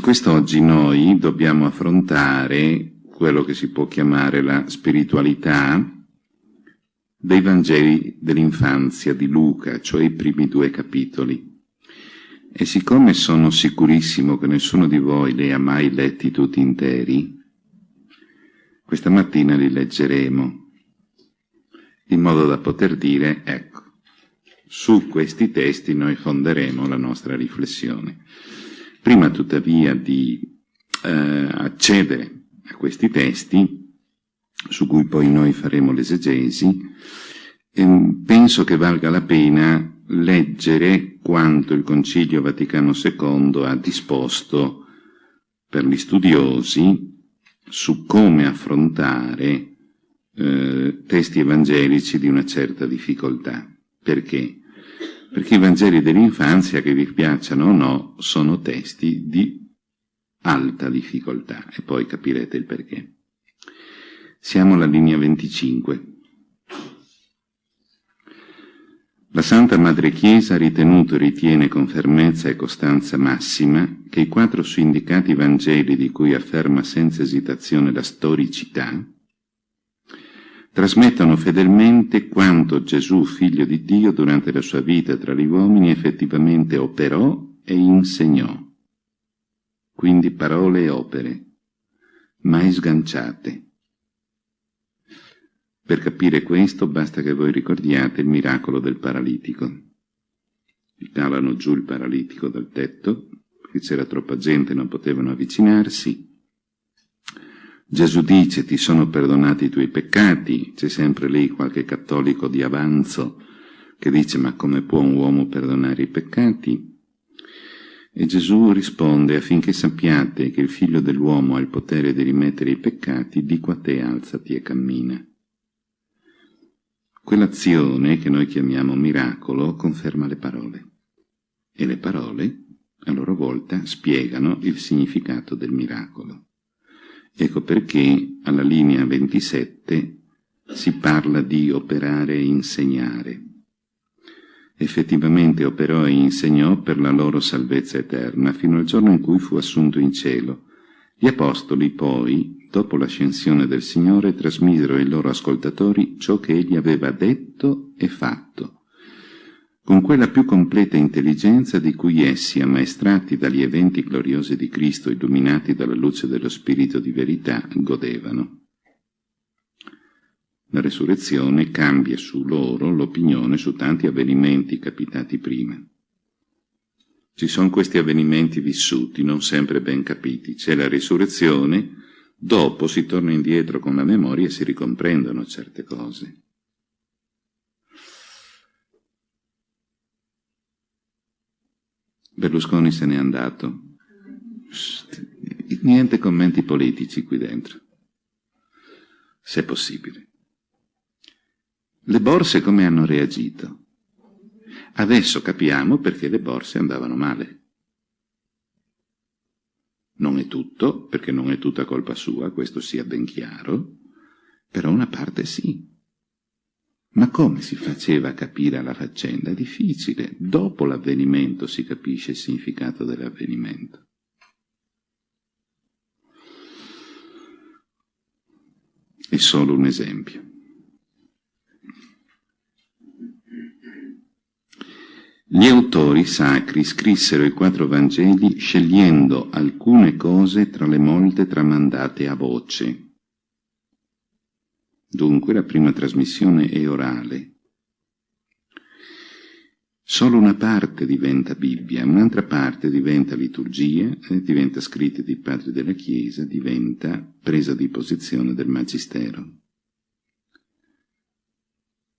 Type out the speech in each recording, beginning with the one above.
Quest'oggi noi dobbiamo affrontare quello che si può chiamare la spiritualità dei Vangeli dell'infanzia di Luca, cioè i primi due capitoli. E siccome sono sicurissimo che nessuno di voi li ha mai letti tutti interi, questa mattina li leggeremo, in modo da poter dire, ecco, su questi testi noi fonderemo la nostra riflessione. Prima tuttavia di eh, accedere a questi testi, su cui poi noi faremo l'esegesi, ehm, penso che valga la pena leggere quanto il Concilio Vaticano II ha disposto per gli studiosi su come affrontare eh, testi evangelici di una certa difficoltà. Perché? Perché i Vangeli dell'infanzia, che vi piacciono o no, sono testi di alta difficoltà e poi capirete il perché. Siamo alla linea 25. La Santa Madre Chiesa ha ritenuto e ritiene con fermezza e costanza massima che i quattro su indicati Vangeli di cui afferma senza esitazione la storicità trasmettono fedelmente quanto Gesù, figlio di Dio, durante la sua vita tra gli uomini effettivamente operò e insegnò. Quindi parole e opere, mai sganciate, per capire questo basta che voi ricordiate il miracolo del paralitico. Calano giù il paralitico dal tetto, perché c'era troppa gente e non potevano avvicinarsi. Gesù dice ti sono perdonati i tuoi peccati, c'è sempre lì qualche cattolico di avanzo che dice ma come può un uomo perdonare i peccati? E Gesù risponde affinché sappiate che il figlio dell'uomo ha il potere di rimettere i peccati, dico a te alzati e cammina. Quell'azione che noi chiamiamo miracolo conferma le parole e le parole a loro volta spiegano il significato del miracolo. Ecco perché alla linea 27 si parla di operare e insegnare. Effettivamente operò e insegnò per la loro salvezza eterna fino al giorno in cui fu assunto in cielo. Gli apostoli poi dopo l'ascensione del Signore, trasmisero ai loro ascoltatori ciò che egli aveva detto e fatto, con quella più completa intelligenza di cui essi, ammaestrati dagli eventi gloriosi di Cristo, illuminati dalla luce dello Spirito di verità, godevano. La resurrezione cambia su loro l'opinione su tanti avvenimenti capitati prima. Ci sono questi avvenimenti vissuti, non sempre ben capiti. C'è la risurrezione, Dopo si torna indietro con la memoria e si ricomprendono certe cose. Berlusconi se n'è andato. Niente commenti politici qui dentro, se possibile. Le borse come hanno reagito? Adesso capiamo perché le borse andavano male. Non è tutto, perché non è tutta colpa sua, questo sia ben chiaro, però una parte sì. Ma come si faceva a capire la faccenda? Difficile. Dopo l'avvenimento si capisce il significato dell'avvenimento. È solo un esempio. Gli autori sacri scrissero i quattro Vangeli scegliendo alcune cose tra le molte tramandate a voce. Dunque la prima trasmissione è orale. Solo una parte diventa Bibbia, un'altra parte diventa liturgia, eh, diventa scritta dei padri della Chiesa, diventa presa di posizione del Magistero.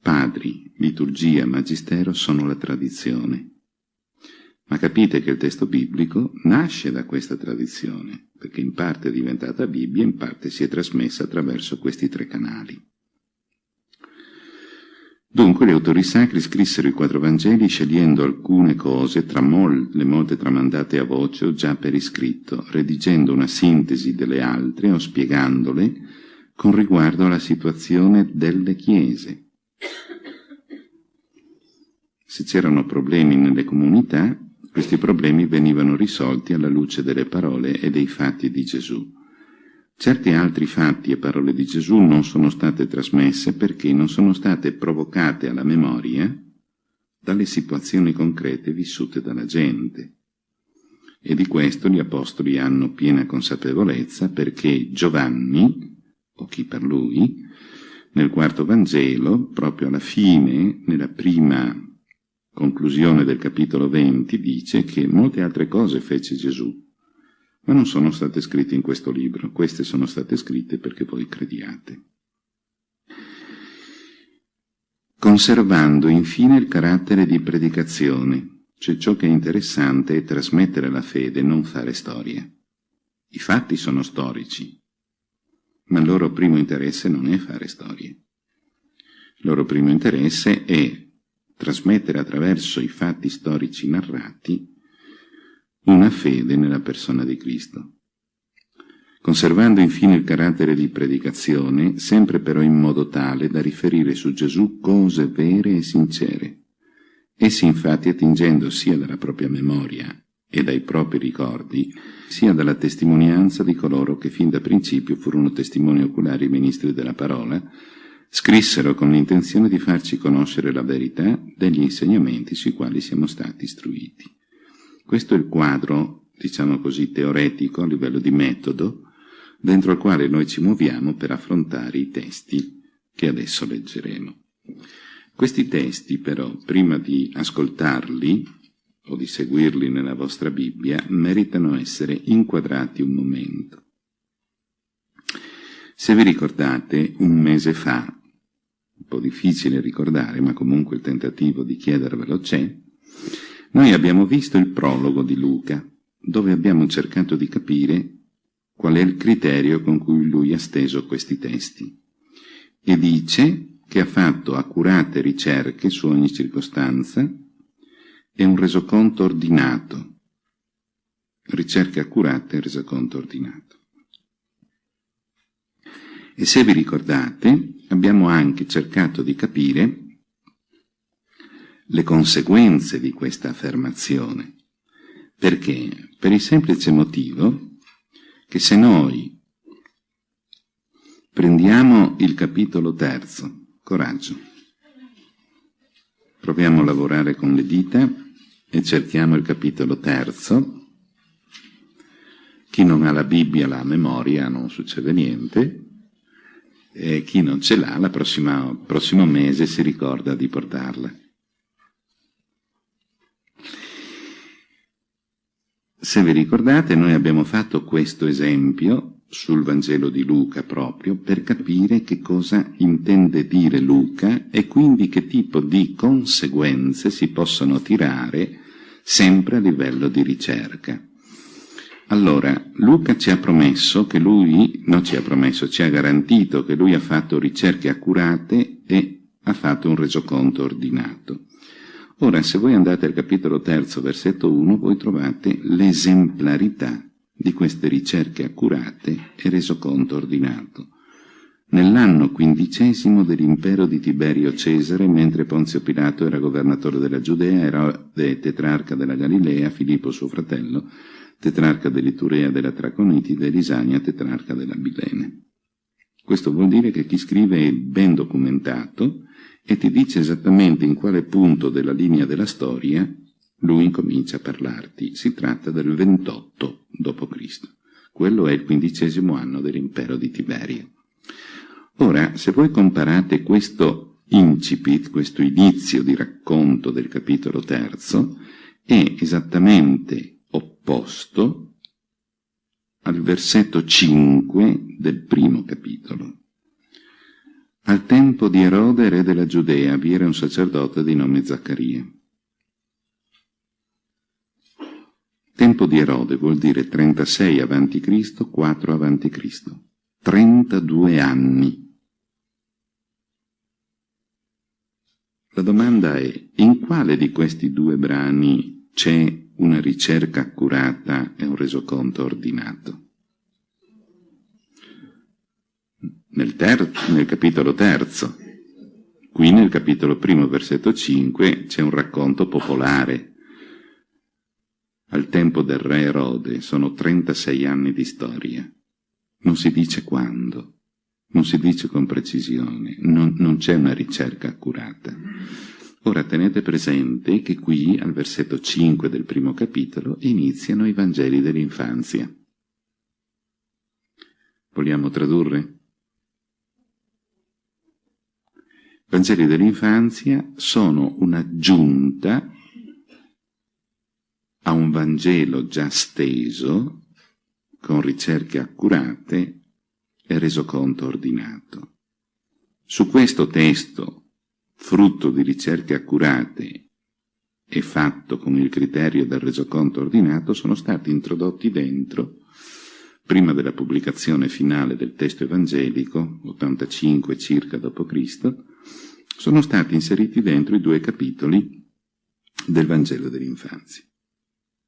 Padri, liturgia, magistero sono la tradizione. Ma capite che il testo biblico nasce da questa tradizione, perché in parte è diventata Bibbia, in parte si è trasmessa attraverso questi tre canali. Dunque gli autori sacri scrissero i quattro Vangeli scegliendo alcune cose tra mol le molte tramandate a voce o già per iscritto, redigendo una sintesi delle altre o spiegandole con riguardo alla situazione delle chiese se c'erano problemi nelle comunità, Questi problemi venivano risolti alla luce delle parole e dei fatti di Gesù. Certi altri fatti e parole di Gesù non sono state trasmesse perché non sono state provocate alla memoria dalle situazioni concrete vissute dalla gente. E di questo gli Apostoli hanno piena consapevolezza perché Giovanni, o chi per lui, nel quarto Vangelo, proprio alla fine, nella prima conclusione del capitolo 20, dice che molte altre cose fece Gesù, ma non sono state scritte in questo libro, queste sono state scritte perché voi crediate. Conservando infine il carattere di predicazione, cioè ciò che è interessante è trasmettere la fede, non fare storie. I fatti sono storici, ma il loro primo interesse non è fare storie. Il loro primo interesse è trasmettere attraverso i fatti storici narrati una fede nella persona di Cristo. Conservando infine il carattere di predicazione, sempre però in modo tale da riferire su Gesù cose vere e sincere, Essi infatti attingendo sia dalla propria memoria e dai propri ricordi, sia dalla testimonianza di coloro che fin da principio furono testimoni oculari ministri della parola, scrissero con l'intenzione di farci conoscere la verità degli insegnamenti sui quali siamo stati istruiti. Questo è il quadro, diciamo così, teoretico a livello di metodo, dentro il quale noi ci muoviamo per affrontare i testi che adesso leggeremo. Questi testi però, prima di ascoltarli o di seguirli nella vostra Bibbia, meritano essere inquadrati un momento. Se vi ricordate, un mese fa, un po' difficile ricordare, ma comunque il tentativo di chiedervelo c'è, noi abbiamo visto il prologo di Luca, dove abbiamo cercato di capire qual è il criterio con cui lui ha steso questi testi. E dice che ha fatto accurate ricerche su ogni circostanza e un resoconto ordinato. Ricerche accurate e resoconto ordinato. E se vi ricordate, abbiamo anche cercato di capire le conseguenze di questa affermazione. Perché? Per il semplice motivo che se noi prendiamo il capitolo terzo Coraggio. Proviamo a lavorare con le dita e cerchiamo il capitolo terzo. Chi non ha la Bibbia, la memoria, non succede niente. E chi non ce l'ha, il prossimo mese si ricorda di portarla. Se vi ricordate, noi abbiamo fatto questo esempio sul Vangelo di Luca proprio per capire che cosa intende dire Luca e quindi che tipo di conseguenze si possono tirare sempre a livello di ricerca. Allora, Luca ci ha promesso che lui, non ci ha promesso, ci ha garantito che lui ha fatto ricerche accurate e ha fatto un resoconto ordinato. Ora, se voi andate al capitolo terzo, versetto 1, voi trovate l'esemplarità di queste ricerche accurate e resoconto ordinato. Nell'anno quindicesimo dell'impero di Tiberio Cesare, mentre Ponzio Pilato era governatore della Giudea, era tetrarca della Galilea, Filippo suo fratello, tetrarca dell'Iturea della Traconitide, Lisania, tetrarca della Bilene. Questo vuol dire che chi scrive è ben documentato e ti dice esattamente in quale punto della linea della storia lui incomincia a parlarti. Si tratta del 28 d.C. Quello è il quindicesimo anno dell'impero di Tiberio. Ora, se voi comparate questo incipit, questo inizio di racconto del capitolo terzo, è esattamente opposto al versetto 5 del primo capitolo. Al tempo di Erode, re della Giudea, vi era un sacerdote di nome Zaccaria. Tempo di Erode vuol dire 36 a.C., 4 a.C. 32 anni. La domanda è, in quale di questi due brani c'è una ricerca accurata e un resoconto ordinato? Nel, nel capitolo terzo. Qui nel capitolo primo, versetto 5, c'è un racconto popolare al tempo del re Erode sono 36 anni di storia. Non si dice quando, non si dice con precisione, non, non c'è una ricerca accurata. Ora tenete presente che qui, al versetto 5 del primo capitolo, iniziano i Vangeli dell'infanzia. Vogliamo tradurre? I Vangeli dell'infanzia sono un'aggiunta a un Vangelo già steso, con ricerche accurate e resoconto ordinato. Su questo testo, frutto di ricerche accurate e fatto con il criterio del resoconto ordinato, sono stati introdotti dentro prima della pubblicazione finale del testo evangelico, 85 circa d.C., sono stati inseriti dentro i due capitoli del Vangelo dell'infanzia.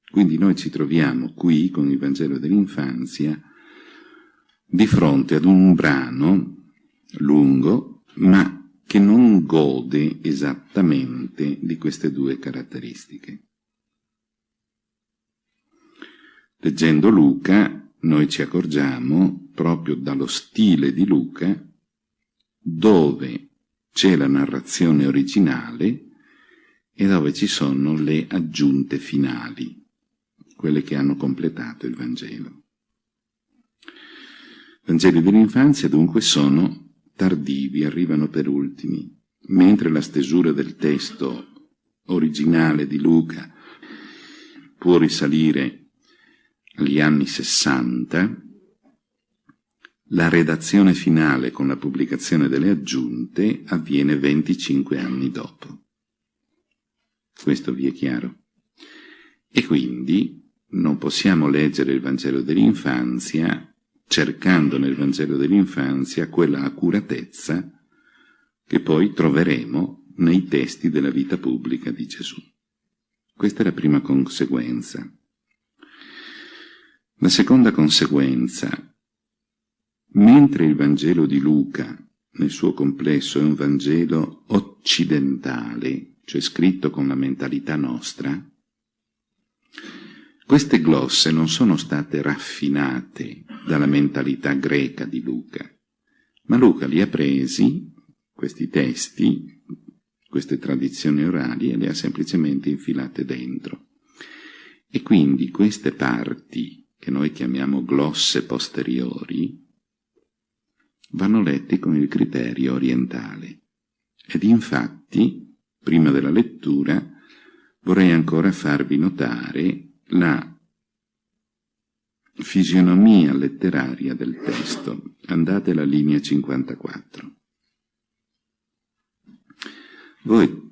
Quindi noi ci troviamo qui con il Vangelo dell'infanzia di fronte ad un brano lungo, ma che non gode esattamente di queste due caratteristiche. Leggendo Luca noi ci accorgiamo proprio dallo stile di Luca dove c'è la narrazione originale e dove ci sono le aggiunte finali, quelle che hanno completato il Vangelo. I Vangeli dell'infanzia dunque sono tardivi, arrivano per ultimi, mentre la stesura del testo originale di Luca può risalire agli anni 60, la redazione finale con la pubblicazione delle aggiunte avviene 25 anni dopo. Questo vi è chiaro? E quindi non possiamo leggere il Vangelo dell'infanzia cercando nel Vangelo dell'infanzia quella accuratezza che poi troveremo nei testi della vita pubblica di Gesù. Questa è la prima conseguenza. La seconda conseguenza, mentre il Vangelo di Luca nel suo complesso è un Vangelo occidentale, cioè scritto con la mentalità nostra, queste glosse non sono state raffinate dalla mentalità greca di Luca, ma Luca li ha presi, questi testi, queste tradizioni orali, e le ha semplicemente infilate dentro. E quindi queste parti che noi chiamiamo glosse posteriori, vanno letti con il criterio orientale. Ed infatti, prima della lettura, vorrei ancora farvi notare la fisionomia letteraria del testo. Andate alla linea 54. Voi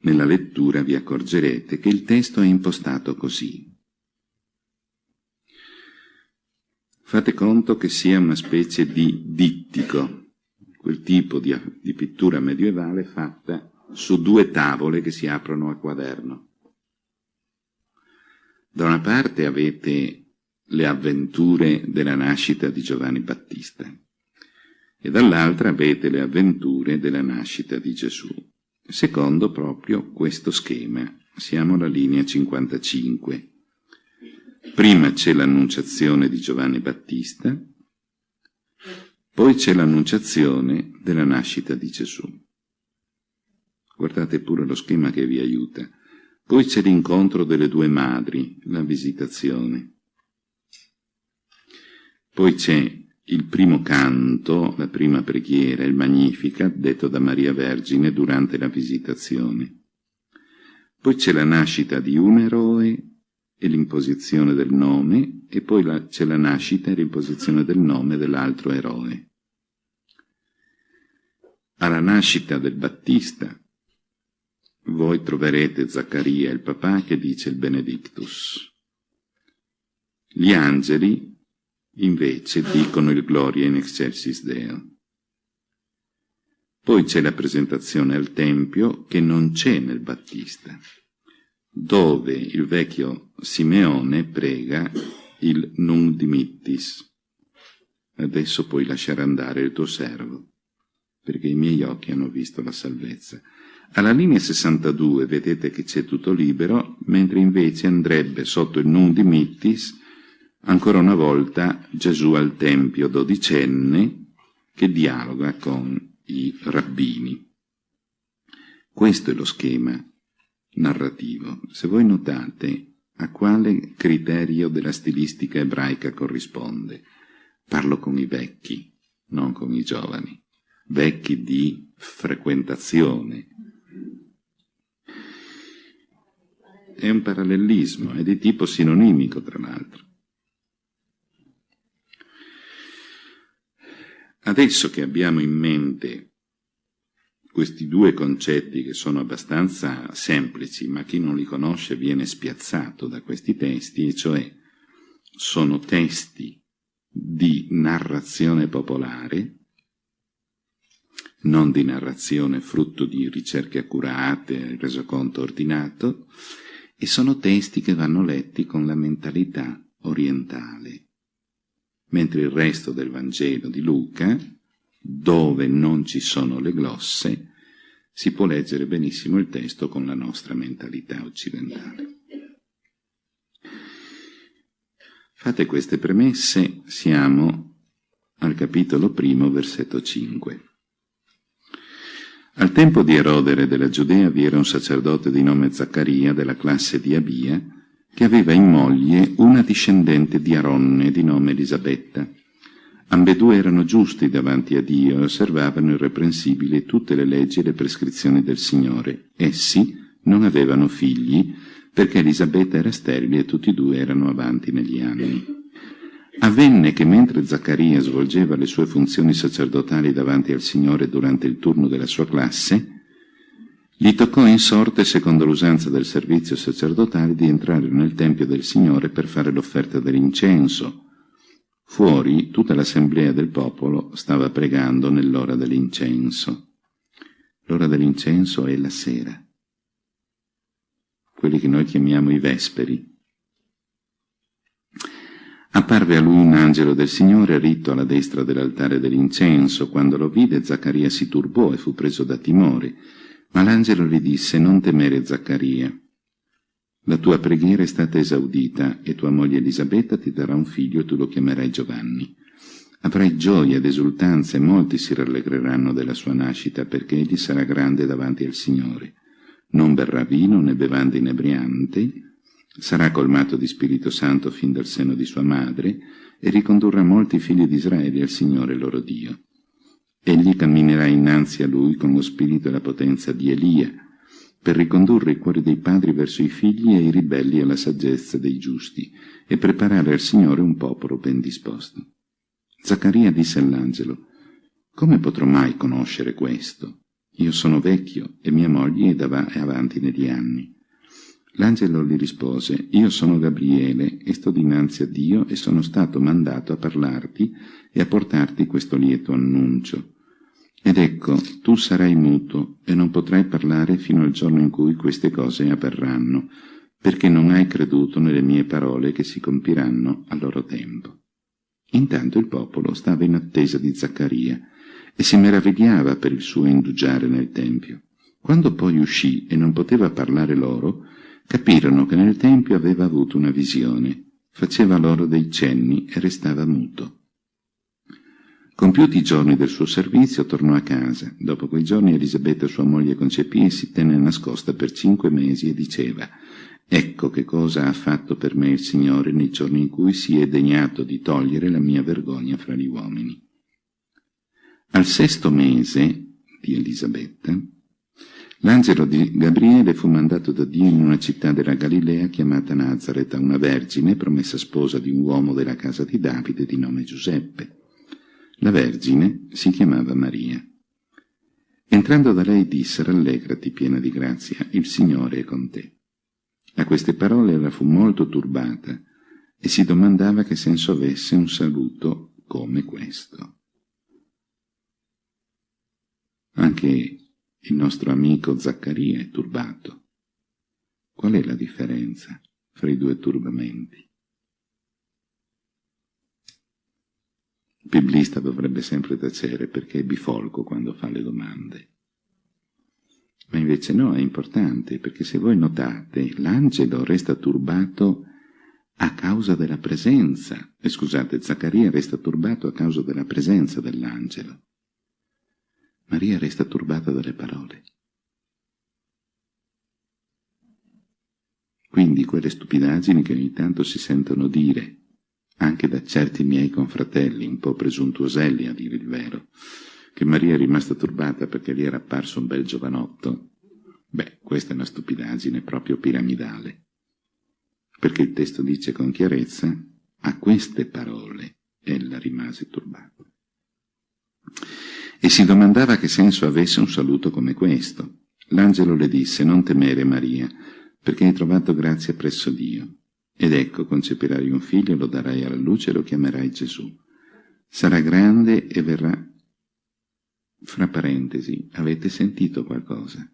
nella lettura vi accorgerete che il testo è impostato così. Fate conto che sia una specie di dittico, quel tipo di, di pittura medievale fatta su due tavole che si aprono a quaderno. Da una parte avete le avventure della nascita di Giovanni Battista e dall'altra avete le avventure della nascita di Gesù. Secondo proprio questo schema, siamo alla linea 55. Prima c'è l'annunciazione di Giovanni Battista, poi c'è l'annunciazione della nascita di Gesù. Guardate pure lo schema che vi aiuta. Poi c'è l'incontro delle due madri, la visitazione. Poi c'è il primo canto, la prima preghiera, il Magnificat, detto da Maria Vergine durante la visitazione. Poi c'è la nascita di un eroe e l'imposizione del nome, e poi c'è la nascita e l'imposizione del nome dell'altro eroe. Alla nascita del Battista voi troverete Zaccaria, il papà, che dice il Benedictus. Gli angeli, invece, dicono il Gloria in excelsis Deo. Poi c'è la presentazione al Tempio che non c'è nel Battista dove il vecchio Simeone prega il non dimittis. Adesso puoi lasciare andare il tuo servo, perché i miei occhi hanno visto la salvezza. Alla linea 62 vedete che c'è tutto libero, mentre invece andrebbe sotto il Nun di Mittis ancora una volta Gesù al Tempio dodicenne che dialoga con i rabbini. Questo è lo schema narrativo. Se voi notate a quale criterio della stilistica ebraica corrisponde, parlo con i vecchi, non con i giovani, vecchi di frequentazione. È un parallelismo, è di tipo sinonimico tra l'altro. Adesso che abbiamo in mente questi due concetti che sono abbastanza semplici, ma chi non li conosce viene spiazzato da questi testi, e cioè sono testi di narrazione popolare, non di narrazione frutto di ricerche accurate, resoconto ordinato, e sono testi che vanno letti con la mentalità orientale mentre il resto del Vangelo di Luca, dove non ci sono le glosse, si può leggere benissimo il testo con la nostra mentalità occidentale. Fate queste premesse, siamo al capitolo primo, versetto 5. Al tempo di Erodere della Giudea vi era un sacerdote di nome Zaccaria, della classe di Abia, che aveva in moglie una discendente di Aronne di nome Elisabetta. Ambedue erano giusti davanti a Dio e osservavano irreprensibili tutte le leggi e le prescrizioni del Signore. Essi non avevano figli perché Elisabetta era sterile e tutti e due erano avanti negli anni. Avvenne che mentre Zaccaria svolgeva le sue funzioni sacerdotali davanti al Signore durante il turno della sua classe, gli toccò in sorte, secondo l'usanza del servizio sacerdotale, di entrare nel Tempio del Signore per fare l'offerta dell'incenso. Fuori tutta l'assemblea del popolo stava pregando nell'ora dell'incenso. L'ora dell'incenso è la sera. Quelli che noi chiamiamo i vesperi. Apparve a lui un angelo del Signore ritto alla destra dell'altare dell'incenso. Quando lo vide, Zaccaria si turbò e fu preso da timore ma l'angelo gli disse, non temere Zaccaria. La tua preghiera è stata esaudita e tua moglie Elisabetta ti darà un figlio e tu lo chiamerai Giovanni. Avrai gioia ed esultanza e molti si rallegreranno della sua nascita perché egli sarà grande davanti al Signore. Non berrà vino né bevanda inebriante, sarà colmato di Spirito Santo fin dal seno di sua madre e ricondurrà molti figli di Israele al Signore loro Dio. Egli camminerà innanzi a lui con lo spirito e la potenza di Elia, per ricondurre i cuori dei padri verso i figli e i ribelli alla saggezza dei giusti, e preparare al Signore un popolo ben disposto. Zaccaria disse all'angelo, Come potrò mai conoscere questo? Io sono vecchio e mia moglie è avanti negli anni. L'angelo gli rispose, Io sono Gabriele e sto dinanzi a Dio e sono stato mandato a parlarti e a portarti questo lieto annuncio. Ed ecco, tu sarai muto e non potrai parlare fino al giorno in cui queste cose avverranno, perché non hai creduto nelle mie parole che si compiranno a loro tempo. Intanto il popolo stava in attesa di Zaccaria e si meravigliava per il suo indugiare nel Tempio. Quando poi uscì e non poteva parlare loro, capirono che nel Tempio aveva avuto una visione, faceva loro dei cenni e restava muto. Compiuti i giorni del suo servizio, tornò a casa. Dopo quei giorni Elisabetta, sua moglie, concepì e si tenne nascosta per cinque mesi e diceva «Ecco che cosa ha fatto per me il Signore nei giorni in cui si è degnato di togliere la mia vergogna fra gli uomini». Al sesto mese di Elisabetta, l'angelo di Gabriele fu mandato da Dio in una città della Galilea chiamata Nazareth a una vergine promessa sposa di un uomo della casa di Davide di nome Giuseppe. La Vergine si chiamava Maria. Entrando da lei disse, rallegrati piena di grazia, il Signore è con te. A queste parole ella fu molto turbata e si domandava che senso avesse un saluto come questo. Anche il nostro amico Zaccaria è turbato. Qual è la differenza fra i due turbamenti? Il biblista dovrebbe sempre tacere perché è bifolco quando fa le domande. Ma invece no, è importante, perché se voi notate, l'angelo resta turbato a causa della presenza, eh, scusate, Zaccaria resta turbato a causa della presenza dell'angelo. Maria resta turbata dalle parole. Quindi quelle stupidaggini che ogni tanto si sentono dire, anche da certi miei confratelli, un po' presuntuoselli a dire il vero, che Maria è rimasta turbata perché gli era apparso un bel giovanotto, beh, questa è una stupidaggine proprio piramidale. Perché il testo dice con chiarezza, a queste parole ella rimase turbata. E si domandava che senso avesse un saluto come questo. L'angelo le disse, non temere Maria, perché hai trovato grazia presso Dio. Ed ecco, concepirai un figlio, lo darai alla luce e lo chiamerai Gesù. Sarà grande e verrà... Fra parentesi, avete sentito qualcosa?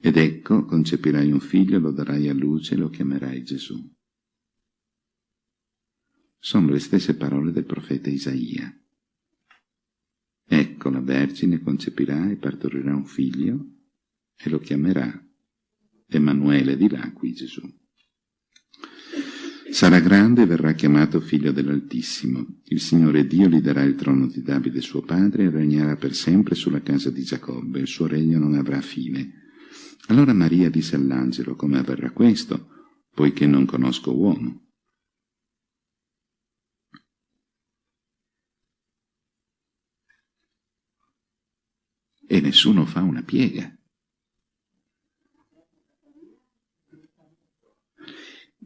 Ed ecco, concepirai un figlio, lo darai a luce e lo chiamerai Gesù. Sono le stesse parole del profeta Isaia. Ecco, la Vergine concepirà e partorirà un figlio e lo chiamerà Emanuele di là qui Gesù. Sarà grande e verrà chiamato figlio dell'Altissimo. Il Signore Dio gli darà il trono di Davide suo padre e regnerà per sempre sulla casa di Giacobbe. Il suo regno non avrà fine. Allora Maria disse all'angelo, come avverrà questo, poiché non conosco uomo? E nessuno fa una piega.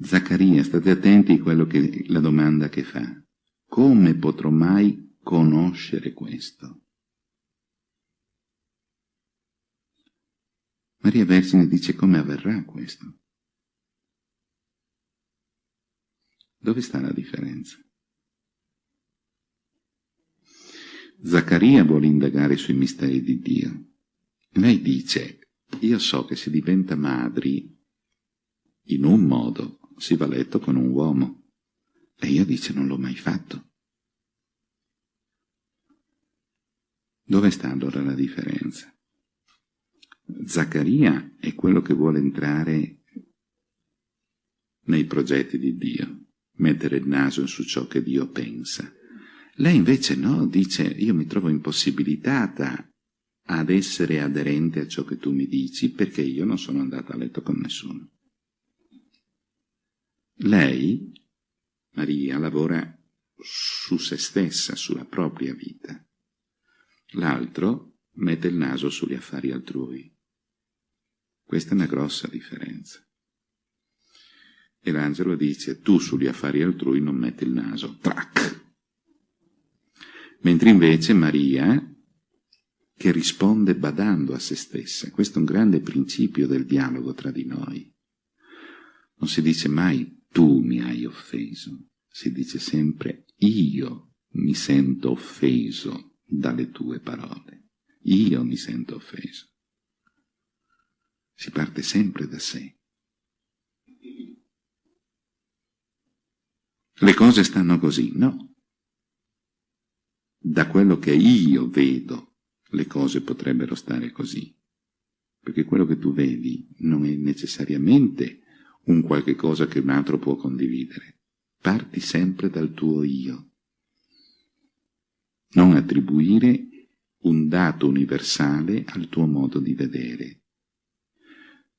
Zaccaria, state attenti a quello che, la domanda che fa. Come potrò mai conoscere questo? Maria Vergine dice come avverrà questo? Dove sta la differenza? Zaccaria vuole indagare sui misteri di Dio. Lei dice, io so che si diventa madri in un modo si va a letto con un uomo. E io dice non l'ho mai fatto. Dove sta allora la differenza? Zaccaria è quello che vuole entrare nei progetti di Dio, mettere il naso su ciò che Dio pensa. Lei invece no, dice io mi trovo impossibilitata ad essere aderente a ciò che tu mi dici perché io non sono andata a letto con nessuno. Lei, Maria, lavora su se stessa, sulla propria vita. L'altro mette il naso sugli affari altrui. Questa è una grossa differenza. E l'angelo dice, tu sugli affari altrui non metti il naso. Trac! Mentre invece Maria, che risponde badando a se stessa, questo è un grande principio del dialogo tra di noi. Non si dice mai tu mi hai offeso, si dice sempre io mi sento offeso dalle tue parole, io mi sento offeso. Si parte sempre da sé. Le cose stanno così, no? Da quello che io vedo, le cose potrebbero stare così. Perché quello che tu vedi non è necessariamente un qualche cosa che un altro può condividere. Parti sempre dal tuo io. Non attribuire un dato universale al tuo modo di vedere.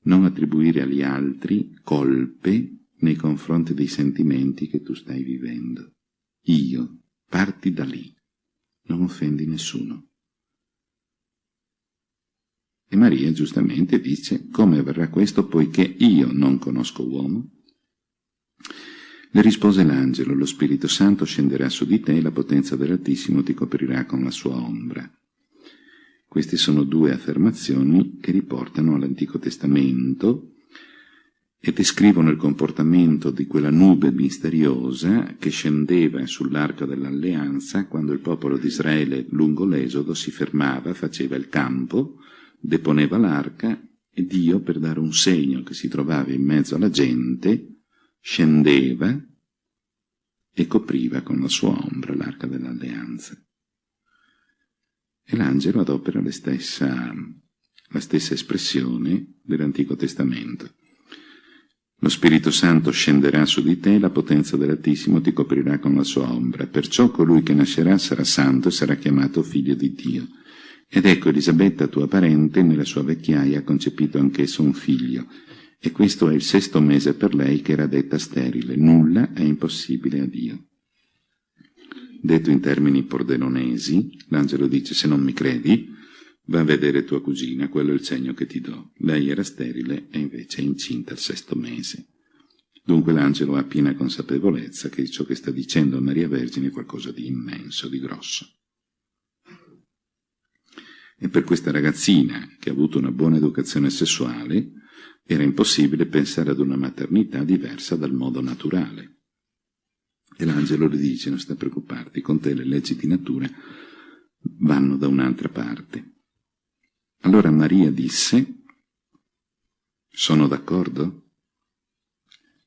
Non attribuire agli altri colpe nei confronti dei sentimenti che tu stai vivendo. Io, parti da lì. Non offendi nessuno. E Maria giustamente dice, come avverrà questo poiché io non conosco uomo? Le rispose l'angelo, lo Spirito Santo scenderà su di te e la potenza dell'Altissimo ti coprirà con la sua ombra. Queste sono due affermazioni che riportano all'Antico Testamento e descrivono il comportamento di quella nube misteriosa che scendeva sull'arca dell'alleanza quando il popolo di Israele lungo l'esodo si fermava, faceva il campo, deponeva l'arca e Dio, per dare un segno che si trovava in mezzo alla gente, scendeva e copriva con la sua ombra l'arca dell'alleanza. E l'angelo adopera la stessa, la stessa espressione dell'Antico Testamento. Lo Spirito Santo scenderà su di te, la potenza dell'Altissimo ti coprirà con la sua ombra. Perciò colui che nascerà sarà santo e sarà chiamato figlio di Dio. Ed ecco Elisabetta, tua parente, nella sua vecchiaia ha concepito anch'esso un figlio. E questo è il sesto mese per lei che era detta sterile. Nulla è impossibile a Dio. Detto in termini pordenonesi, l'angelo dice, se non mi credi, Va a vedere tua cugina, quello è il segno che ti do. Lei era sterile e invece è incinta al sesto mese. Dunque l'angelo ha piena consapevolezza che ciò che sta dicendo a Maria Vergine è qualcosa di immenso, di grosso. E per questa ragazzina, che ha avuto una buona educazione sessuale, era impossibile pensare ad una maternità diversa dal modo naturale. E l'angelo le dice, non sta preoccuparti, con te le leggi di natura vanno da un'altra parte. Allora Maria disse, sono d'accordo?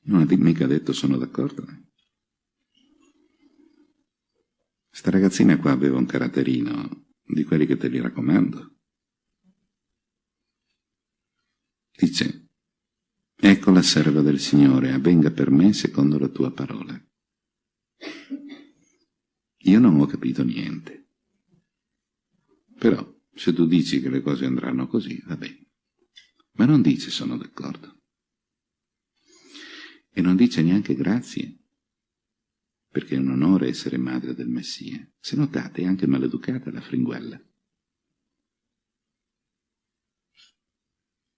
Non ha mica detto sono d'accordo. Sta ragazzina qua aveva un caratterino di quelli che te li raccomando. Dice, ecco la serva del Signore, avvenga per me secondo la tua parola. Io non ho capito niente. Però se tu dici che le cose andranno così, va bene. Ma non dice sono d'accordo. E non dice neanche grazie, perché è un onore essere madre del Messia. Se notate, è anche maleducata la fringuella.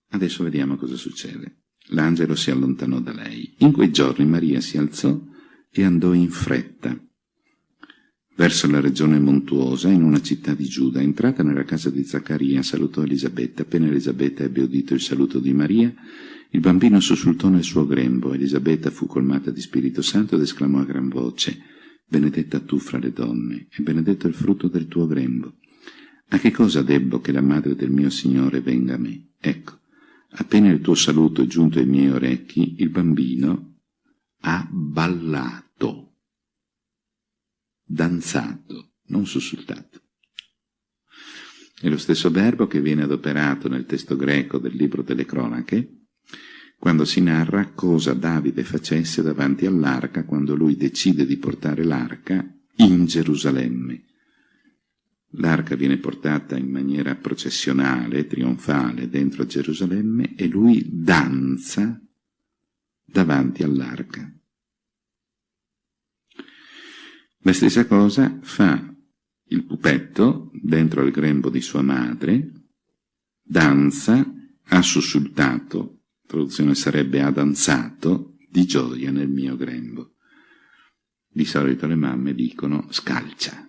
Adesso vediamo cosa succede. L'angelo si allontanò da lei. In quei giorni Maria si alzò e andò in fretta verso la regione montuosa, in una città di Giuda. Entrata nella casa di Zaccaria, salutò Elisabetta. Appena Elisabetta ebbe udito il saluto di Maria, il bambino sussultò nel suo grembo. Elisabetta fu colmata di Spirito Santo ed esclamò a gran voce, Benedetta tu fra le donne, e benedetto il frutto del tuo grembo. A che cosa debbo che la madre del mio Signore venga a me? Ecco, appena il tuo saluto è giunto ai miei orecchi, il bambino ha ballato danzato, non sussultato. È lo stesso verbo che viene adoperato nel testo greco del libro delle cronache, quando si narra cosa Davide facesse davanti all'arca quando lui decide di portare l'arca in Gerusalemme. L'arca viene portata in maniera processionale, trionfale, dentro a Gerusalemme e lui danza davanti all'arca. La stessa cosa fa il pupetto dentro al grembo di sua madre, danza, ha sussultato, traduzione sarebbe ha danzato, di gioia nel mio grembo. Di solito le mamme dicono scalcia.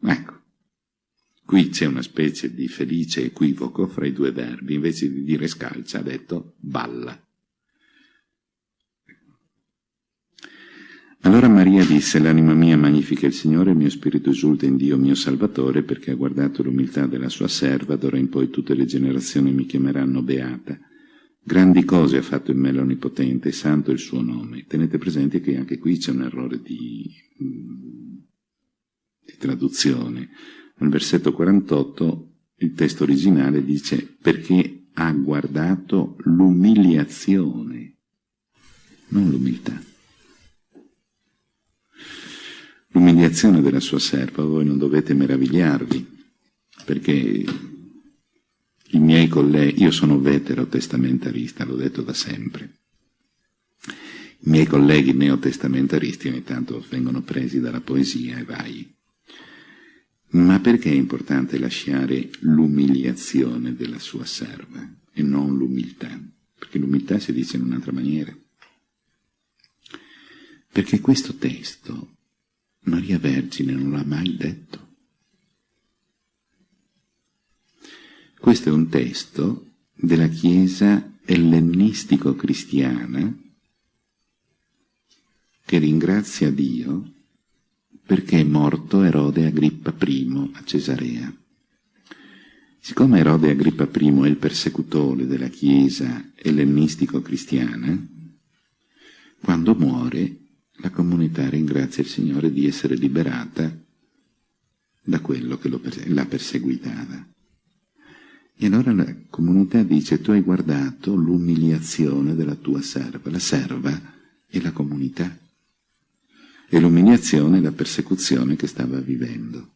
Ecco, qui c'è una specie di felice equivoco fra i due verbi, invece di dire scalcia ha detto balla. Allora Maria disse, l'anima mia magnifica il Signore, il mio spirito esulta in Dio mio Salvatore, perché ha guardato l'umiltà della sua serva, d'ora in poi tutte le generazioni mi chiameranno beata. Grandi cose ha fatto in me l'Onnipotente, santo il suo nome. Tenete presente che anche qui c'è un errore di, di traduzione. Nel versetto 48 il testo originale dice perché ha guardato l'umiliazione, non l'umiltà l'umiliazione della sua serva, voi non dovete meravigliarvi, perché i miei colleghi, io sono veterotestamentarista, l'ho detto da sempre, i miei colleghi neotestamentaristi ogni tanto vengono presi dalla poesia e vai. Ma perché è importante lasciare l'umiliazione della sua serva e non l'umiltà? Perché l'umiltà si dice in un'altra maniera. Perché questo testo Maria Vergine non l'ha mai detto. Questo è un testo della Chiesa ellenistico-cristiana che ringrazia Dio perché è morto Erode Agrippa I a Cesarea. Siccome Erode Agrippa I è il persecutore della Chiesa ellenistico-cristiana, quando muore la comunità ringrazia il Signore di essere liberata da quello che la perseguitava. E allora la comunità dice, tu hai guardato l'umiliazione della tua serva, la serva è la comunità, e l'umiliazione è la persecuzione che stava vivendo.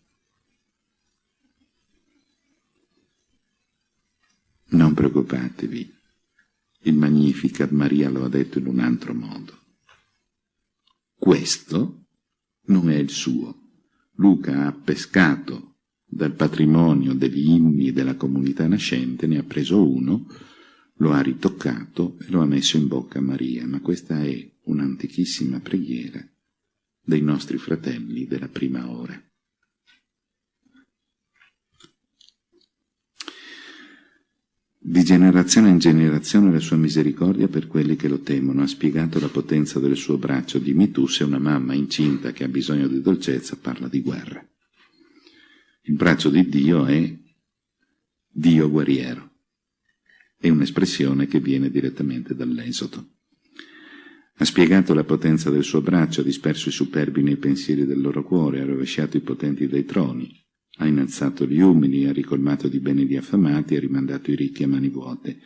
Non preoccupatevi, il Magnificat Maria lo ha detto in un altro modo. Questo non è il suo. Luca ha pescato dal patrimonio degli inni della comunità nascente, ne ha preso uno, lo ha ritoccato e lo ha messo in bocca a Maria, ma questa è un'antichissima preghiera dei nostri fratelli della prima ora. Di generazione in generazione la sua misericordia per quelli che lo temono. Ha spiegato la potenza del suo braccio. Dimmi tu se una mamma incinta che ha bisogno di dolcezza parla di guerra. Il braccio di Dio è Dio guerriero. È un'espressione che viene direttamente dall'Esodo. Ha spiegato la potenza del suo braccio, ha disperso i superbi nei pensieri del loro cuore, ha rovesciato i potenti dai troni, ha innalzato gli umili, ha ricolmato di beni gli affamati, ha rimandato i ricchi a mani vuote.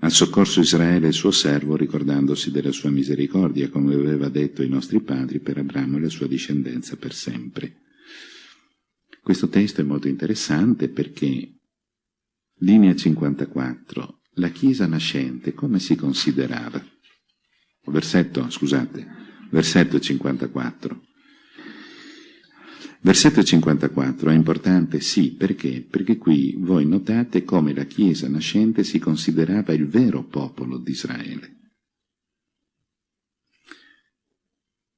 Ha soccorso Israele, suo servo, ricordandosi della sua misericordia, come aveva detto ai nostri padri, per Abramo e la sua discendenza per sempre. Questo testo è molto interessante perché, linea 54, la Chiesa nascente come si considerava? Versetto, scusate, versetto 54. Versetto 54 è importante, sì, perché? Perché qui voi notate come la Chiesa nascente si considerava il vero popolo di Israele.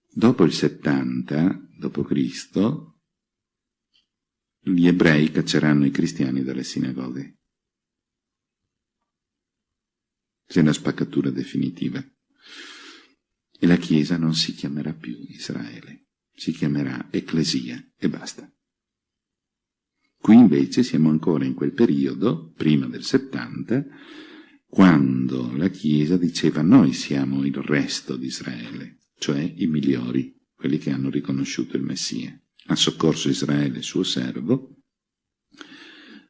Dopo il 70 d.C., gli ebrei cacceranno i cristiani dalle sinagoghe. C'è una spaccatura definitiva. E la Chiesa non si chiamerà più Israele si chiamerà Ecclesia e basta. Qui invece siamo ancora in quel periodo, prima del 70, quando la Chiesa diceva noi siamo il resto di Israele, cioè i migliori, quelli che hanno riconosciuto il Messia. Ha soccorso Israele, suo servo,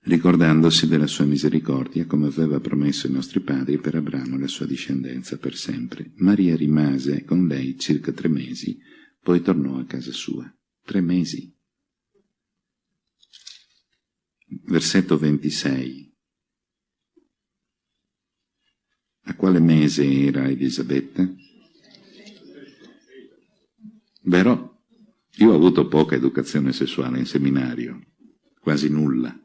ricordandosi della sua misericordia, come aveva promesso ai nostri padri per Abramo e la sua discendenza per sempre. Maria rimase con lei circa tre mesi, poi tornò a casa sua. Tre mesi. Versetto 26. A quale mese era Elisabetta? Vero? Io ho avuto poca educazione sessuale in seminario, quasi nulla.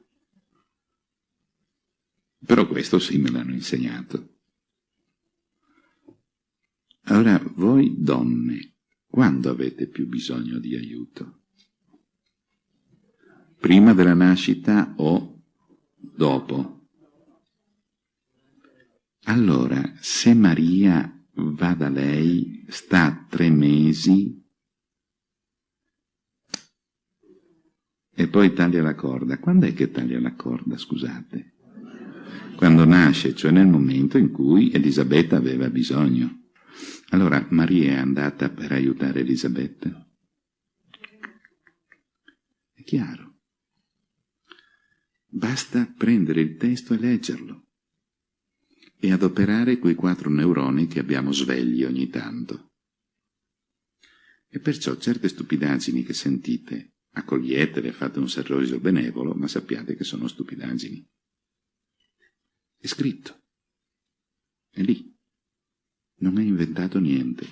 Però questo sì me l'hanno insegnato. Allora, voi donne, quando avete più bisogno di aiuto? Prima della nascita o dopo? Allora, se Maria va da lei, sta tre mesi e poi taglia la corda. Quando è che taglia la corda, scusate? Quando nasce, cioè nel momento in cui Elisabetta aveva bisogno. Allora Maria è andata per aiutare Elisabetta? È chiaro. Basta prendere il testo e leggerlo e adoperare quei quattro neuroni che abbiamo svegli ogni tanto. E perciò certe stupidaggini che sentite, accoglietele, fate un sorriso benevolo, ma sappiate che sono stupidaggini. È scritto. È lì non ha inventato niente,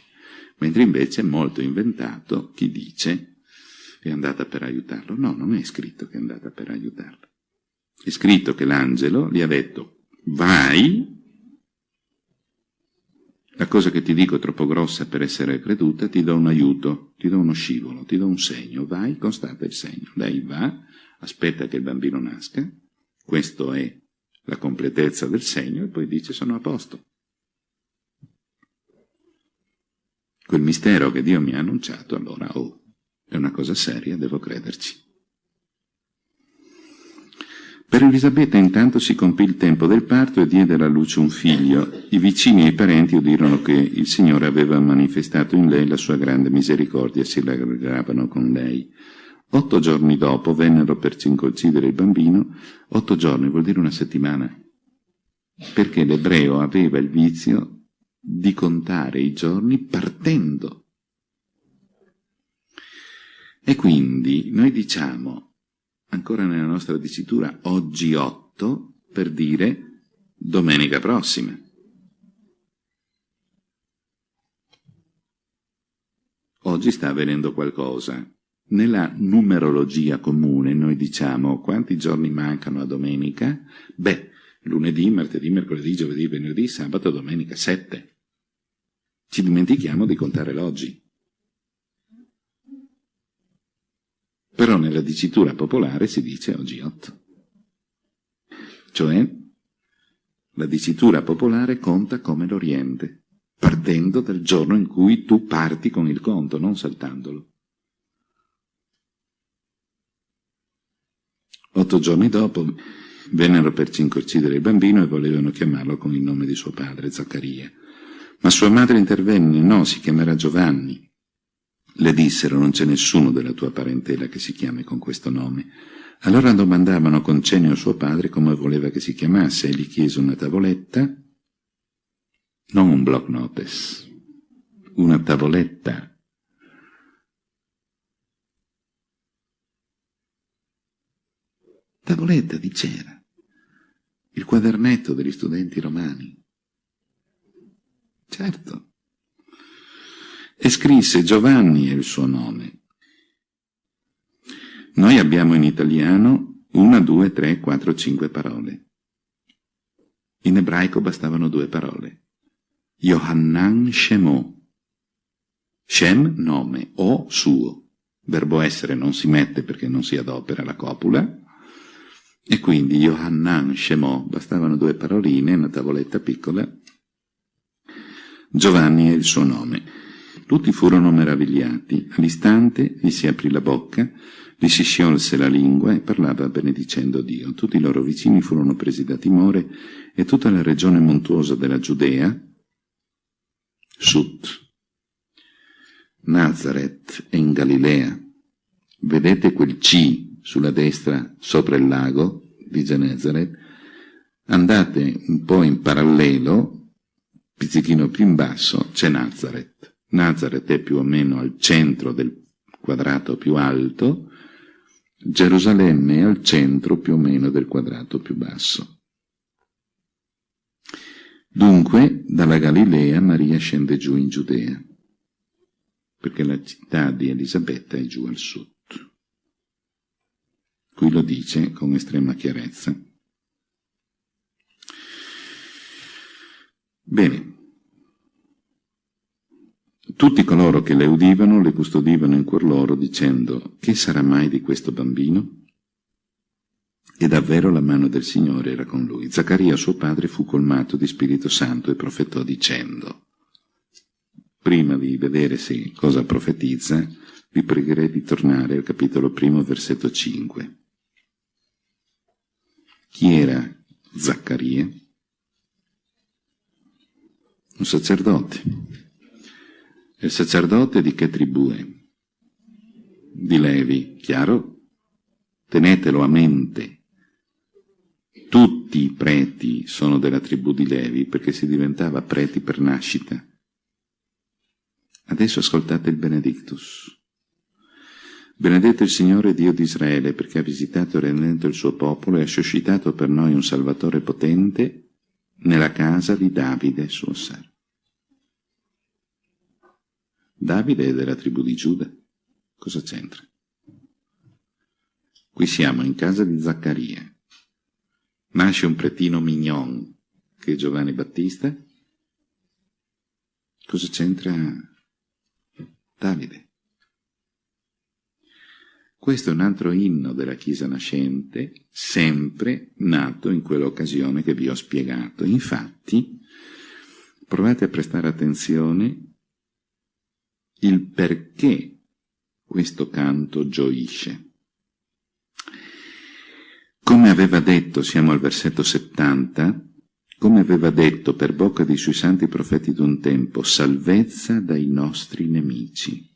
mentre invece è molto inventato chi dice è andata per aiutarlo. No, non è scritto che è andata per aiutarlo. È scritto che l'angelo gli ha detto vai, la cosa che ti dico è troppo grossa per essere creduta, ti do un aiuto, ti do uno scivolo, ti do un segno, vai, constata il segno. Lei va, aspetta che il bambino nasca, questo è la completezza del segno, e poi dice sono a posto. quel mistero che Dio mi ha annunciato, allora, oh, è una cosa seria, devo crederci. Per Elisabetta intanto si compì il tempo del parto e diede alla luce un figlio. I vicini e i parenti udirono che il Signore aveva manifestato in lei la sua grande misericordia e si rallegravano con lei. Otto giorni dopo vennero per circoncidere il bambino, otto giorni vuol dire una settimana, perché l'ebreo aveva il vizio di contare i giorni partendo. E quindi noi diciamo, ancora nella nostra dicitura, oggi otto, per dire domenica prossima. Oggi sta avvenendo qualcosa, nella numerologia comune noi diciamo quanti giorni mancano a domenica? Beh, lunedì, martedì, mercoledì, giovedì, venerdì, sabato, domenica, sette. Ci dimentichiamo di contare l'oggi. Però nella dicitura popolare si dice oggi otto. Cioè, la dicitura popolare conta come l'Oriente, partendo dal giorno in cui tu parti con il conto, non saltandolo. Otto giorni dopo vennero per circoncidere il bambino e volevano chiamarlo con il nome di suo padre, Zaccaria. Ma sua madre intervenne, no, si chiamerà Giovanni. Le dissero, non c'è nessuno della tua parentela che si chiami con questo nome. Allora domandavano con cenio a suo padre come voleva che si chiamasse e gli chiese una tavoletta, non un block notes, una tavoletta tavoletta di cera, il quadernetto degli studenti romani. Certo. E scrisse Giovanni è il suo nome. Noi abbiamo in italiano una, due, tre, quattro, cinque parole. In ebraico bastavano due parole. Yohannan Shemo. Shem, nome, o suo. Verbo essere non si mette perché non si adopera la copula, e quindi Yohannan Shemò, bastavano due paroline, una tavoletta piccola. Giovanni è il suo nome. Tutti furono meravigliati. All'istante gli si aprì la bocca, gli si sciolse la lingua e parlava benedicendo Dio. Tutti i loro vicini furono presi da timore e tutta la regione montuosa della Giudea, Sut, Nazareth e in Galilea. Vedete quel C sulla destra sopra il lago di Genezaret, andate un po' in parallelo, pizzichino più in basso, c'è Nazareth. Nazareth è più o meno al centro del quadrato più alto, Gerusalemme è al centro più o meno del quadrato più basso. Dunque, dalla Galilea Maria scende giù in Giudea, perché la città di Elisabetta è giù al sud. Qui lo dice con estrema chiarezza. Bene. Tutti coloro che le udivano le custodivano in cuor loro dicendo che sarà mai di questo bambino? E davvero la mano del Signore era con lui. Zaccaria, suo padre, fu colmato di Spirito Santo e profetò dicendo Prima di vedere se cosa profetizza, vi pregherei di tornare al capitolo primo, versetto 5. Chi era Zaccaria? Un sacerdote. Il sacerdote di che tribù è? Di Levi, chiaro? Tenetelo a mente. Tutti i preti sono della tribù di Levi perché si diventava preti per nascita. Adesso ascoltate il Benedictus. Benedetto il Signore Dio di Israele, perché ha visitato e redento il suo popolo e ha suscitato per noi un Salvatore potente nella casa di Davide, suo servo. Davide è della tribù di Giuda. Cosa c'entra? Qui siamo in casa di Zaccaria. Nasce un pretino mignon, che è Giovanni Battista. Cosa c'entra Davide? Questo è un altro inno della Chiesa nascente, sempre nato in quell'occasione che vi ho spiegato. Infatti, provate a prestare attenzione il perché questo canto gioisce. Come aveva detto, siamo al versetto 70, come aveva detto per bocca dei suoi santi profeti d'un tempo, salvezza dai nostri nemici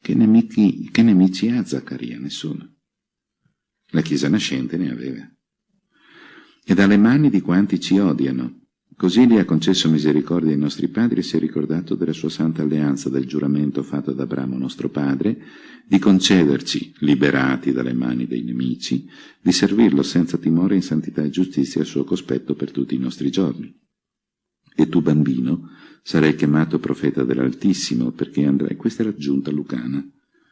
Che nemici, che nemici ha Zaccaria? Nessuno. La Chiesa nascente ne aveva. E dalle mani di quanti ci odiano. Così gli ha concesso misericordia ai nostri padri e si è ricordato della sua santa alleanza, del giuramento fatto ad Abramo nostro padre, di concederci, liberati dalle mani dei nemici, di servirlo senza timore in santità e giustizia al suo cospetto per tutti i nostri giorni. E tu, bambino, sarai chiamato profeta dell'Altissimo, perché andrai, questa è l'aggiunta lucana,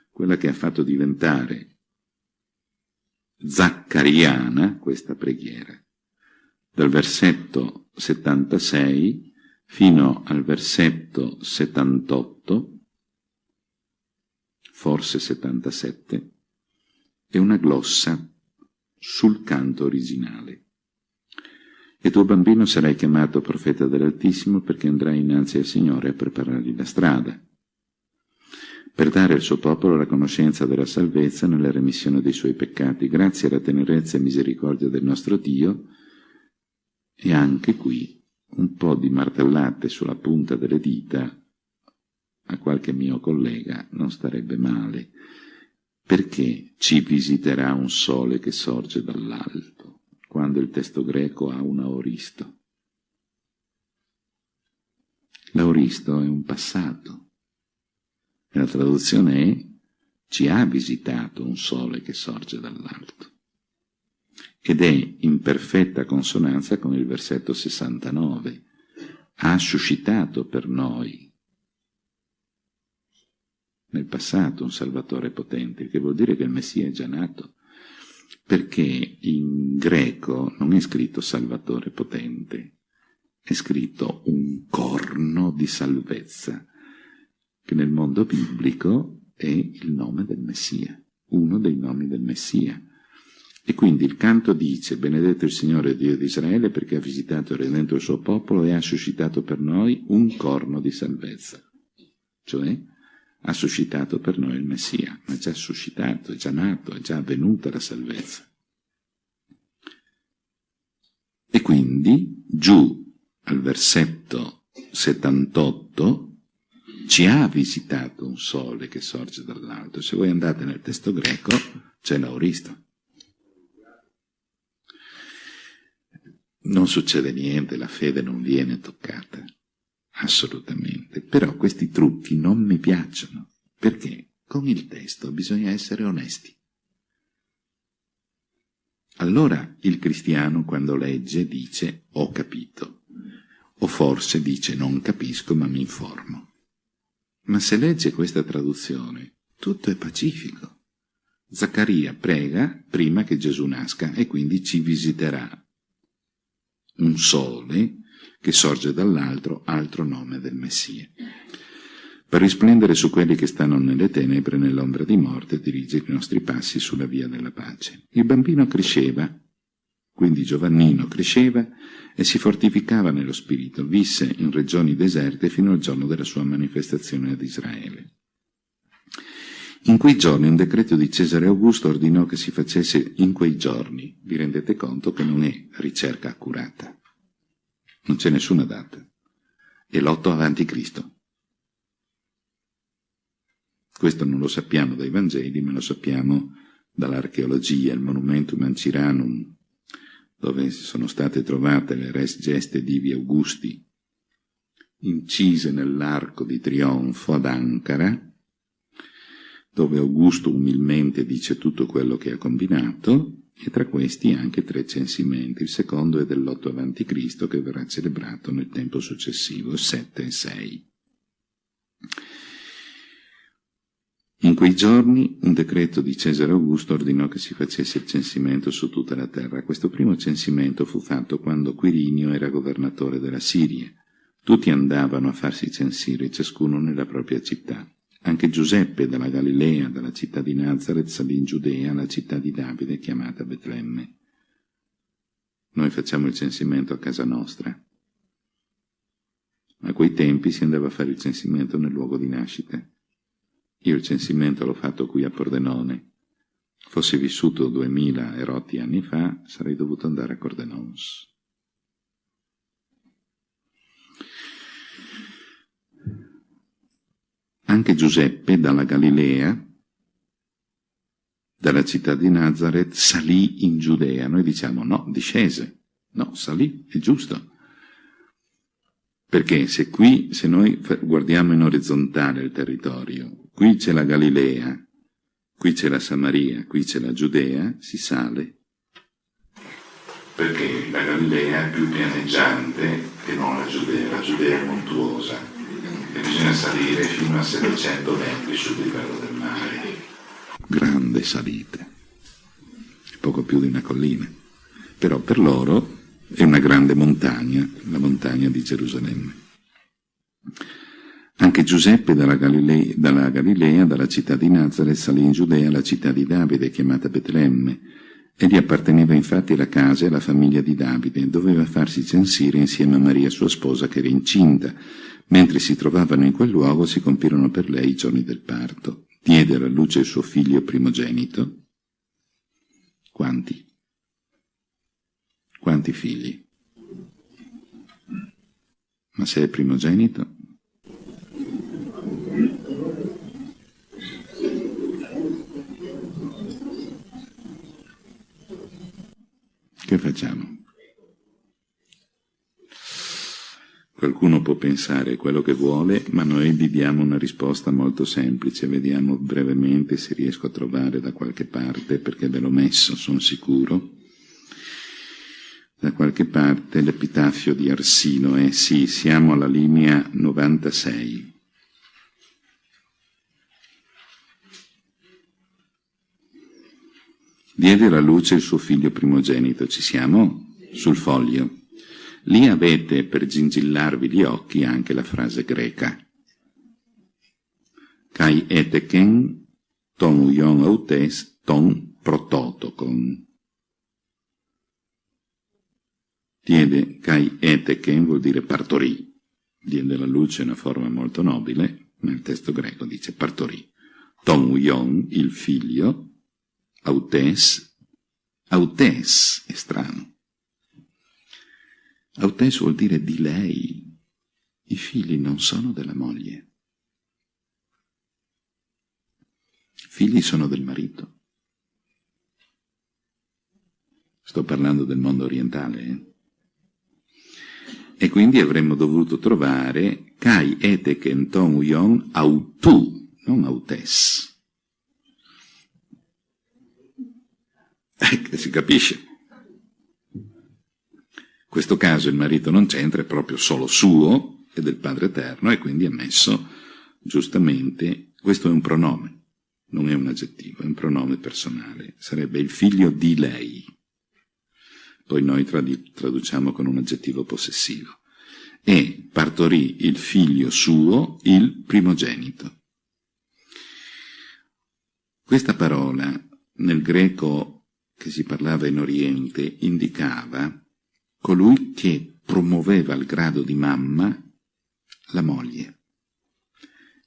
quella che ha fatto diventare zaccariana questa preghiera. Dal versetto 76 fino al versetto 78, forse 77, è una glossa sul canto originale. E tuo bambino sarai chiamato profeta dell'Altissimo perché andrai innanzi al Signore a preparargli la strada, per dare al suo popolo la conoscenza della salvezza nella remissione dei suoi peccati, grazie alla tenerezza e misericordia del nostro Dio, e anche qui un po' di martellate sulla punta delle dita a qualche mio collega non starebbe male, perché ci visiterà un sole che sorge dall'alto, quando il testo greco ha un aoristo. L'aoristo è un passato, e la traduzione è ci ha visitato un sole che sorge dall'alto ed è in perfetta consonanza con il versetto 69. Ha suscitato per noi nel passato un Salvatore potente, che vuol dire che il Messia è già nato, perché in greco non è scritto Salvatore potente, è scritto un corno di salvezza, che nel mondo biblico è il nome del Messia, uno dei nomi del Messia. E quindi il canto dice, benedetto il Signore Dio di Israele perché ha visitato e redento il suo popolo e ha suscitato per noi un corno di salvezza. Cioè, ha suscitato per noi il Messia, ma è già suscitato, è già nato, è già avvenuta la salvezza. E quindi, giù al versetto 78, ci ha visitato un sole che sorge dall'alto. Se voi andate nel testo greco, c'è l'auristo. Non succede niente, la fede non viene toccata, assolutamente. Però questi trucchi non mi piacciono, perché con il testo bisogna essere onesti. Allora il cristiano quando legge dice ho capito, o forse dice non capisco ma mi informo. Ma se legge questa traduzione, tutto è pacifico. Zaccaria prega prima che Gesù nasca e quindi ci visiterà un sole che sorge dall'altro, altro nome del Messia. Per risplendere su quelli che stanno nelle tenebre, nell'ombra di morte, dirige i nostri passi sulla via della pace. Il bambino cresceva, quindi Giovannino cresceva e si fortificava nello spirito, visse in regioni deserte fino al giorno della sua manifestazione ad Israele. In quei giorni un decreto di Cesare Augusto ordinò che si facesse in quei giorni. Vi rendete conto che non è ricerca accurata. Non c'è nessuna data. È l'otto avanti Cristo. Questo non lo sappiamo dai Vangeli, ma lo sappiamo dall'archeologia, il Monumentum Anciranum, dove sono state trovate le res geste divi Augusti, incise nell'arco di trionfo ad Ankara, dove Augusto umilmente dice tutto quello che ha combinato, e tra questi anche tre censimenti. Il secondo è dell'8 a.C., che verrà celebrato nel tempo successivo, 7 e 6. In quei giorni un decreto di Cesare Augusto ordinò che si facesse il censimento su tutta la terra. Questo primo censimento fu fatto quando Quirinio era governatore della Siria. Tutti andavano a farsi censire, ciascuno nella propria città. Anche Giuseppe dalla Galilea, dalla città di Nazareth, salì in Giudea, la città di Davide, chiamata Betlemme. Noi facciamo il censimento a casa nostra. A quei tempi si andava a fare il censimento nel luogo di nascita. Io il censimento l'ho fatto qui a Pordenone. Fossi vissuto duemila e rotti anni fa, sarei dovuto andare a Cordenons. Anche Giuseppe dalla Galilea, dalla città di Nazareth, salì in Giudea. Noi diciamo no, discese. No, salì, è giusto. Perché se qui, se noi guardiamo in orizzontale il territorio, qui c'è la Galilea, qui c'è la Samaria, qui c'è la Giudea, si sale. Perché la Galilea è più pianeggiante che non la Giudea, la Giudea è montuosa e bisogna salire fino a 700 metri sul livello del mare. Grande salite, poco più di una collina, però per loro è una grande montagna, la montagna di Gerusalemme. Anche Giuseppe dalla Galilea, dalla, Galilea, dalla città di Nazareth, salì in Giudea alla città di Davide, chiamata Betlemme, e gli apparteneva infatti la casa e la famiglia di Davide, doveva farsi censire insieme a Maria sua sposa che era incinta. Mentre si trovavano in quel luogo si compirono per lei i giorni del parto. Diede alla luce il suo figlio primogenito. Quanti? Quanti figli? Ma se è primogenito? Che facciamo? Qualcuno può pensare quello che vuole, ma noi gli diamo una risposta molto semplice, vediamo brevemente se riesco a trovare da qualche parte, perché ve l'ho messo, sono sicuro da qualche parte l'epitafio di Arsino è, sì, siamo alla linea 96. Diede alla luce il suo figlio primogenito, ci siamo? Sul foglio. Lì avete, per gingillarvi gli occhi, anche la frase greca. Kai eteken ton uion autes ton prototokon. Diede kai eteken vuol dire partorì. Diede la luce una forma molto nobile, nel testo greco dice partorì. Tom Uyon, il figlio, autes, autes è strano. Autes vuol dire di lei. I figli non sono della moglie. I figli sono del marito. Sto parlando del mondo orientale, eh? E quindi avremmo dovuto trovare Kai ete kenton uyon autu, non autes. Ecco, si capisce. Questo caso il marito non c'entra, è proprio solo suo e del Padre Eterno e quindi è messo giustamente, questo è un pronome, non è un aggettivo, è un pronome personale, sarebbe il figlio di lei poi noi traduciamo con un aggettivo possessivo, e partorì il figlio suo, il primogenito. Questa parola nel greco che si parlava in Oriente indicava colui che promuoveva al grado di mamma la moglie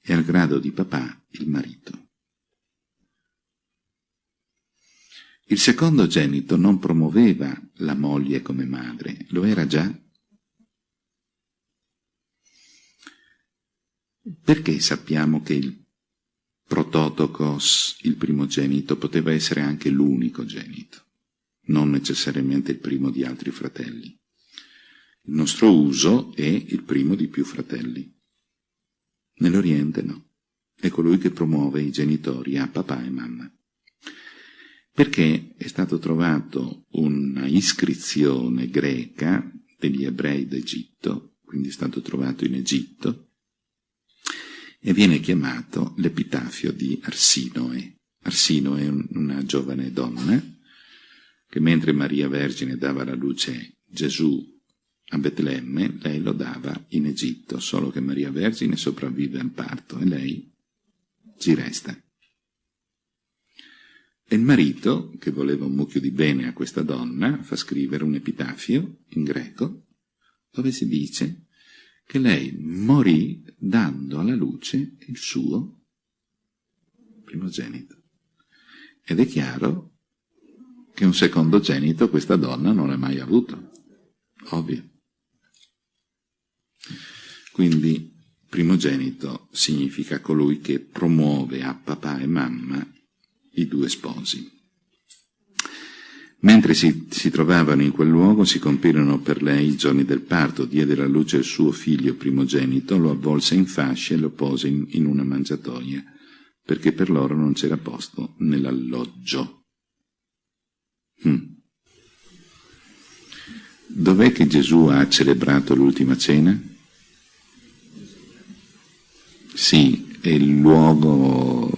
e al grado di papà il marito. Il secondo genito non promuoveva la moglie come madre, lo era già. Perché sappiamo che il prototokos, il primogenito, poteva essere anche l'unico genito, non necessariamente il primo di altri fratelli? Il nostro uso è il primo di più fratelli. Nell'Oriente no. È colui che promuove i genitori a papà e mamma perché è stato trovato una iscrizione greca degli ebrei d'Egitto, quindi è stato trovato in Egitto, e viene chiamato l'epitafio di Arsinoe. Arsinoe è una giovane donna che mentre Maria Vergine dava alla luce Gesù a Betlemme, lei lo dava in Egitto, solo che Maria Vergine sopravvive al parto e lei ci resta. E il marito, che voleva un mucchio di bene a questa donna, fa scrivere un epitafio in greco, dove si dice che lei morì dando alla luce il suo primogenito. Ed è chiaro che un secondogenito questa donna non l'ha mai avuto. Ovvio. Quindi primogenito significa colui che promuove a papà e mamma i due sposi. Mentre si, si, trovavano in quel luogo si compirono per lei i giorni del parto, diede la luce al suo figlio primogenito, lo avvolse in fasce e lo pose in, in una mangiatoia, perché per loro non c'era posto nell'alloggio. Hmm. Dov'è che Gesù ha celebrato l'ultima cena? Sì, è il luogo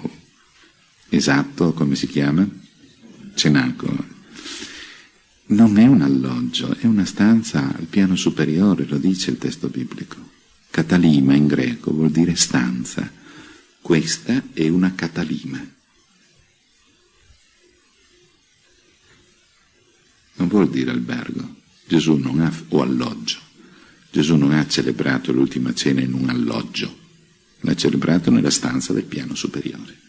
esatto, come si chiama? Cenacolo non è un alloggio, è una stanza al piano superiore, lo dice il testo biblico. Catalima in greco vuol dire stanza. Questa è una catalima. Non vuol dire albergo. Gesù non ha, o alloggio. Gesù non ha celebrato l'ultima cena in un alloggio, l'ha celebrato nella stanza del piano superiore.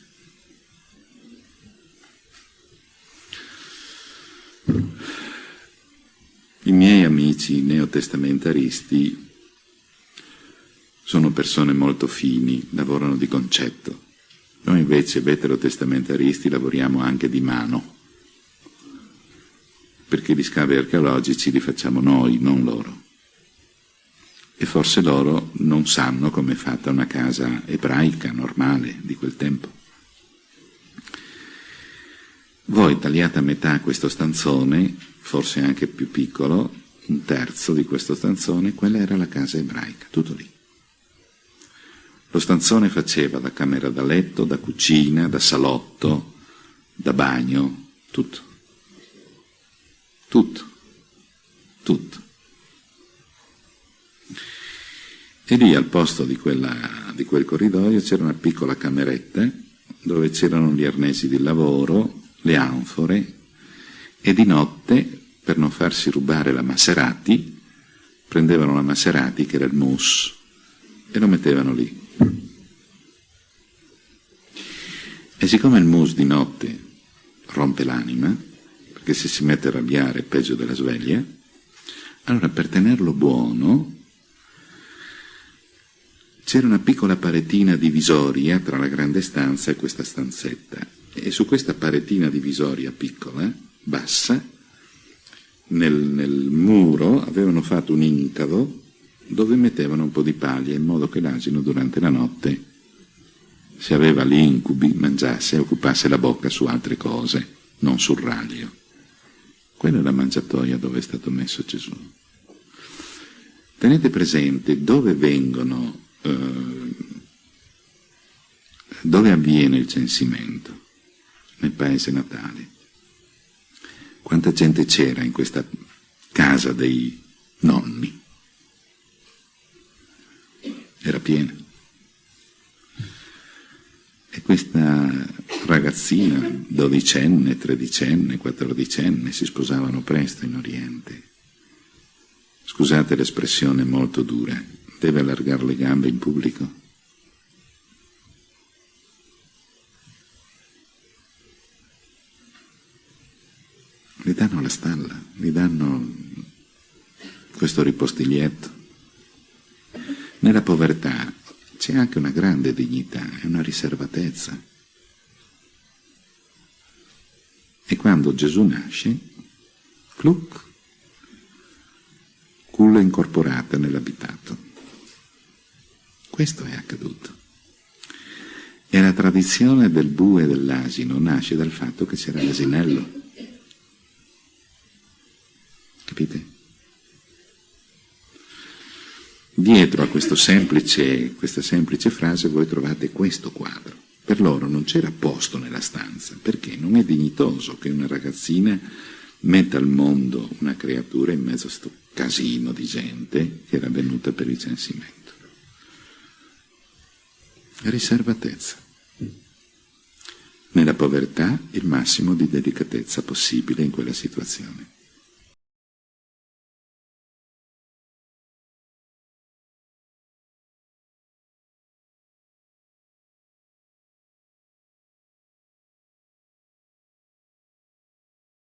I miei amici neotestamentaristi sono persone molto fini, lavorano di concetto. Noi invece veterotestamentaristi lavoriamo anche di mano, perché gli scavi archeologici li facciamo noi, non loro. E forse loro non sanno come è fatta una casa ebraica normale di quel tempo. Voi tagliate a metà questo stanzone forse anche più piccolo, un terzo di questo stanzone, quella era la casa ebraica, tutto lì. Lo stanzone faceva da camera da letto, da cucina, da salotto, da bagno, tutto. Tutto. Tutto. E lì al posto di, quella, di quel corridoio c'era una piccola cameretta dove c'erano gli arnesi di lavoro, le anfore, e di notte, per non farsi rubare la Maserati, prendevano la Maserati, che era il mousse, e lo mettevano lì. E siccome il mousse di notte rompe l'anima, perché se si mette a arrabbiare è peggio della sveglia, allora per tenerlo buono c'era una piccola paretina divisoria tra la grande stanza e questa stanzetta. E su questa paretina divisoria piccola bassa, nel, nel muro avevano fatto un incavo dove mettevano un po' di paglia in modo che l'asino durante la notte, se aveva gli incubi, mangiasse e occupasse la bocca su altre cose, non sul raglio. Quella è la mangiatoia dove è stato messo Gesù. Tenete presente dove vengono, eh, dove avviene il censimento, nel paese natale. Quanta gente c'era in questa casa dei nonni? Era piena. E questa ragazzina, dodicenne, tredicenne, quattordicenne, si sposavano presto in Oriente. Scusate l'espressione molto dura, deve allargare le gambe in pubblico? gli danno la stalla, gli danno questo ripostiglietto. Nella povertà c'è anche una grande dignità e una riservatezza. E quando Gesù nasce, cluc, culla incorporata nell'abitato. Questo è accaduto. E la tradizione del bue e dell'asino nasce dal fatto che c'era l'asinello. Capite? Dietro a semplice, questa semplice frase voi trovate questo quadro. Per loro non c'era posto nella stanza, perché non è dignitoso che una ragazzina metta al mondo una creatura in mezzo a questo casino di gente che era venuta per il censimento. Riservatezza. Nella povertà il massimo di delicatezza possibile in quella situazione.